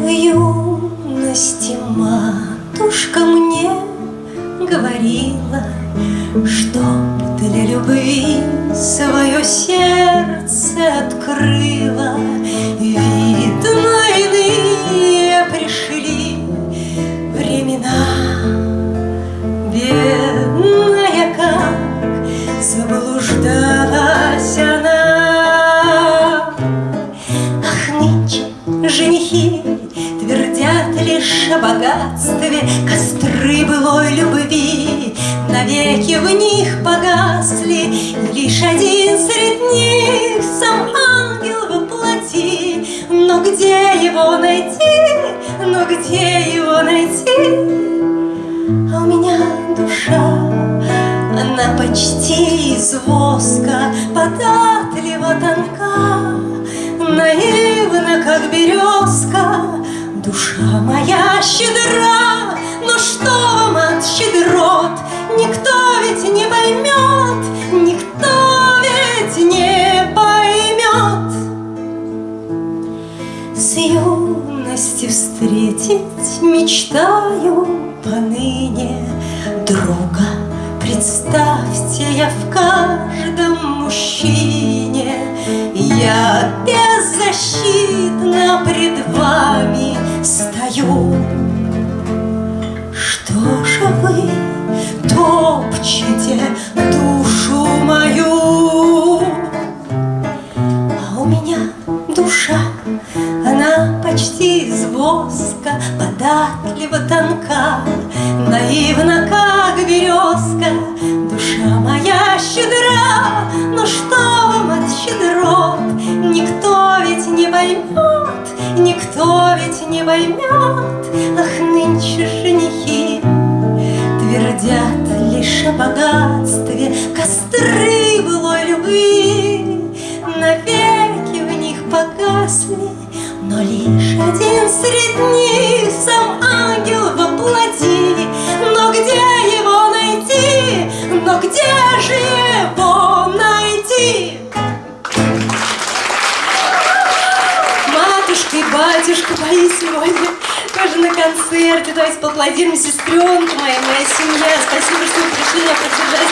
В юности матушка мне говорила, Чтоб для любви свое сердце лишь о богатстве, Костры былой любви навеки в них погасли, лишь один среди них сам ангел воплоти. Но где его найти? Но где его найти? А у меня душа, она почти из воска, Податлива тонка, наивна, как березка. Душа моя щедра, но что вам от щедрот? Никто ведь не поймет, никто ведь не поймет. С юности встретить мечтаю поныне друга. Представьте, я в каждом мужчине, Я беззащитна пред вами стою. Что же вы топчете душу мою? А у меня душа, она почти из воска, Податлива тонка, наивна, как березка. Душа моя щедра, но что не поймет. Ах, нынче женихи твердят лишь о богатстве, Костры былой любви навеки в них погасли, Но лишь один среди Батюшка мои сегодня тоже на концерте. Давайте поаплодируем сестренку моя, моя семья. Спасибо, что вы пришли меня поддержать.